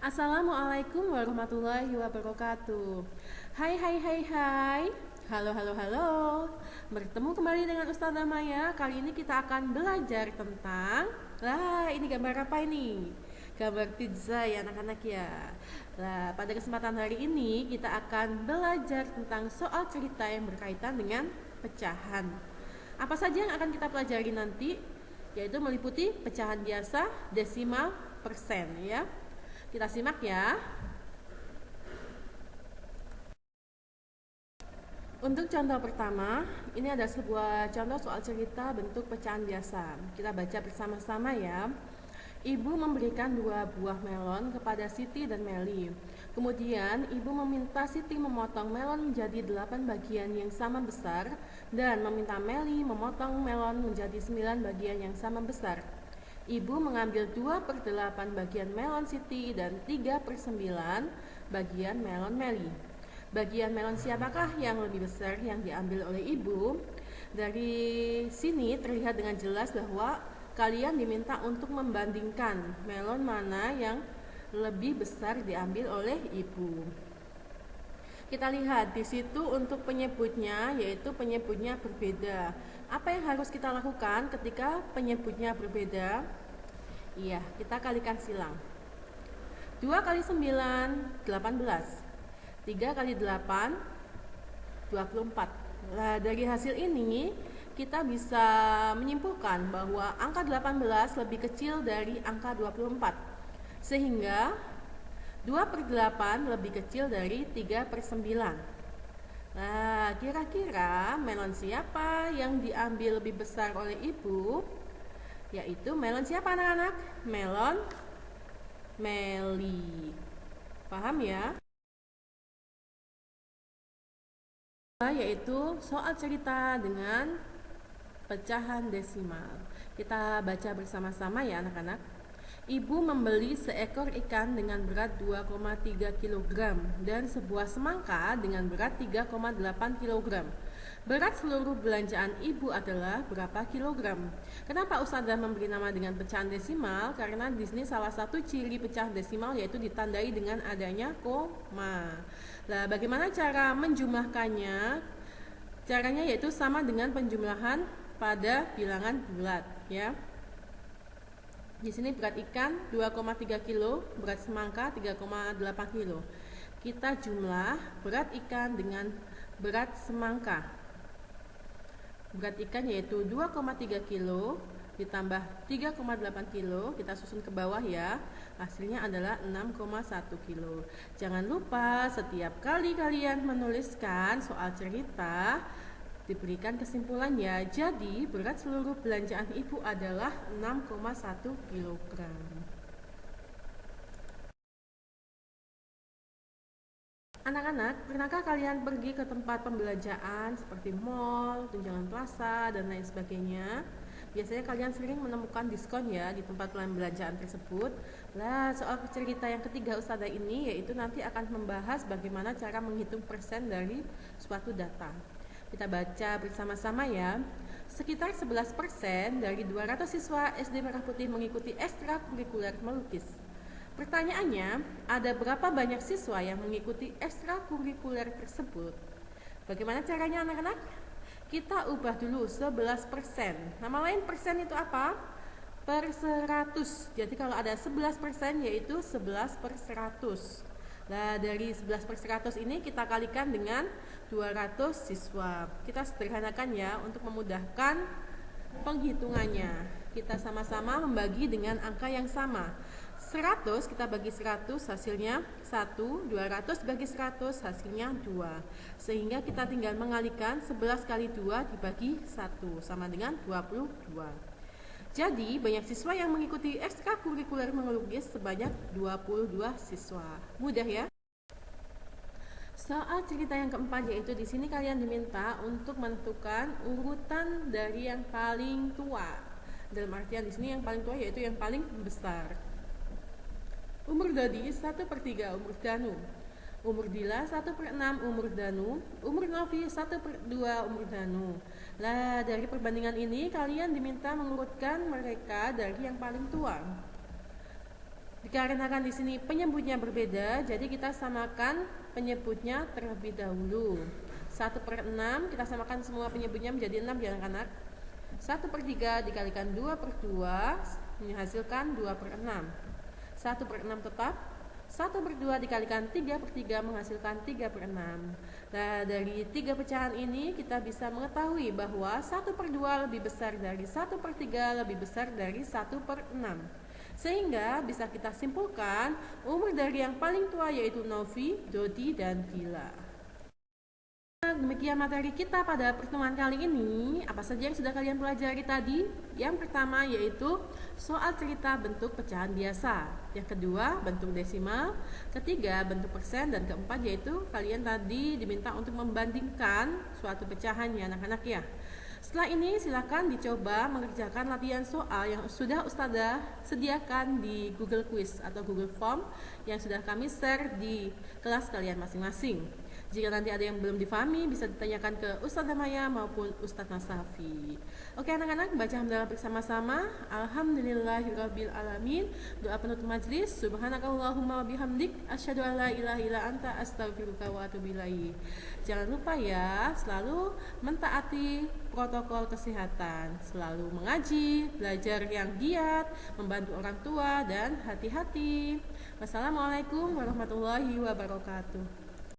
Assalamualaikum warahmatullahi wabarakatuh. Hai hai hai hai. Halo halo halo. Bertemu kembali dengan Ustazah Maya Kali ini kita akan belajar tentang Lah ini gambar apa ini? Gambar pizza ya anak-anak ya. Nah pada kesempatan hari ini kita akan belajar tentang soal cerita yang berkaitan dengan pecahan. Apa saja yang akan kita pelajari nanti? Yaitu meliputi pecahan biasa, desimal, persen ya kita simak ya. Untuk contoh pertama, ini ada sebuah contoh soal cerita bentuk pecahan biasa. Kita baca bersama-sama ya. Ibu memberikan dua buah melon kepada Siti dan Meli. Kemudian, ibu meminta Siti memotong melon menjadi delapan bagian yang sama besar dan meminta Meli memotong melon menjadi sembilan bagian yang sama besar. Ibu mengambil 2 per 8 bagian melon Siti dan 3 per 9 bagian melon Meli. Bagian melon siapakah yang lebih besar yang diambil oleh ibu? Dari sini terlihat dengan jelas bahwa kalian diminta untuk membandingkan melon mana yang lebih besar diambil oleh ibu. Kita lihat di situ untuk penyebutnya yaitu penyebutnya berbeda. Apa yang harus kita lakukan ketika penyebutnya berbeda? Iya, kita kalikan silang. 2 kali 9, 18. 3 kali 8, 24. Nah, dari hasil ini kita bisa menyimpulkan bahwa angka 18 lebih kecil dari angka 24. Sehingga 2 per 8 lebih kecil dari 3 per 9. Nah, kira-kira melon siapa yang diambil lebih besar oleh ibu? Yaitu melon siapa anak-anak? Melon Meli. Paham ya? Yaitu soal cerita dengan pecahan desimal. Kita baca bersama-sama ya anak-anak. Ibu membeli seekor ikan dengan berat 2,3 kg dan sebuah semangka dengan berat 3,8 kg. Berat seluruh belanjaan ibu adalah berapa kilogram? Kenapa Ustazah memberi nama dengan pecahan desimal? Karena di sini salah satu ciri pecah desimal yaitu ditandai dengan adanya koma. Nah, bagaimana cara menjumlahkannya? Caranya yaitu sama dengan penjumlahan pada bilangan bulat, ya. Di sini berat ikan 2,3 kg, berat semangka 3,8 kg. Kita jumlah berat ikan dengan berat semangka. Berat ikan yaitu 2,3 kg ditambah 3,8 kg, kita susun ke bawah ya. Hasilnya adalah 6,1 kg. Jangan lupa setiap kali kalian menuliskan soal cerita Diberikan kesimpulannya, jadi berat seluruh belanjaan ibu adalah 6,1 kg. Anak-anak, pernahkah kalian pergi ke tempat pembelanjaan seperti mall, tunjangan plaza, dan lain sebagainya? Biasanya kalian sering menemukan diskon ya di tempat pembelanjaan tersebut. Lah, soal cerita yang ketiga Ustazah ini yaitu nanti akan membahas bagaimana cara menghitung persen dari suatu data. Kita baca bersama-sama ya. Sekitar 11% dari 200 siswa SD Merah Putih mengikuti ekstrakurikuler melukis. Pertanyaannya, ada berapa banyak siswa yang mengikuti ekstrakurikuler tersebut? Bagaimana caranya anak-anak? Kita ubah dulu 11%. Nama lain persen itu apa? Per 100. Jadi kalau ada 11% yaitu 11 per 100. Nah, dari 11 per 100 ini kita kalikan dengan 200 siswa. Kita sederhanakan ya untuk memudahkan penghitungannya. Kita sama-sama membagi dengan angka yang sama. 100 kita bagi 100 hasilnya 1, 200 bagi 100 hasilnya 2. Sehingga kita tinggal mengalikan 11 kali 2 dibagi 1 sama dengan 22. Jadi, banyak siswa yang mengikuti ekstrakurikuler mengelukis sebanyak 22 siswa. Mudah ya? Soal cerita yang keempat yaitu di sini kalian diminta untuk menentukan urutan dari yang paling tua. Dalam artian di sini yang paling tua yaitu yang paling besar. Umur Dodi 1 per 3 umur Danu. Umur Dila 1 per 6 umur Danu. Umur Novi 1 per 2 umur Danu. Nah dari perbandingan ini kalian diminta mengurutkan mereka dari yang paling tua. Dikarenakan di sini penyebutnya berbeda, jadi kita samakan penyebutnya terlebih dahulu. 1 per 6 kita samakan semua penyebutnya menjadi 6 ya anak-anak 1 per 3 dikalikan 2 per 2 menghasilkan 2 per 6 1 per 6 tetap 1 per 2 dikalikan 3 per 3 menghasilkan 3 per 6 Nah dari tiga pecahan ini kita bisa mengetahui bahwa 1 per 2 lebih besar dari 1 per 3 lebih besar dari 1 per 6 sehingga bisa kita simpulkan umur dari yang paling tua yaitu Novi, Dodi, dan Demikian materi kita pada pertemuan kali ini. Apa saja yang sudah kalian pelajari tadi? Yang pertama yaitu soal cerita bentuk pecahan biasa. Yang kedua, bentuk desimal. Ketiga, bentuk persen. Dan keempat yaitu kalian tadi diminta untuk membandingkan suatu pecahan ya anak-anak ya. Setelah ini silakan dicoba mengerjakan latihan soal yang sudah Ustazah sediakan di Google Quiz atau Google Form yang sudah kami share di kelas kalian masing-masing. Jika nanti ada yang belum difahami, bisa ditanyakan ke Ustazah Maya maupun Ustadz Nasafi. Oke anak-anak, baca hamdalah bersama-sama. Alhamdulillahirabbil alamin. Doa penutup majlis. Subhanakallahumma bihamdik asyhadu an la ilaha anta astaghfiruka wa atubu Jangan lupa ya, selalu mentaati protokol kesehatan, selalu mengaji, belajar yang giat, membantu orang tua dan hati-hati. Wassalamualaikum warahmatullahi wabarakatuh.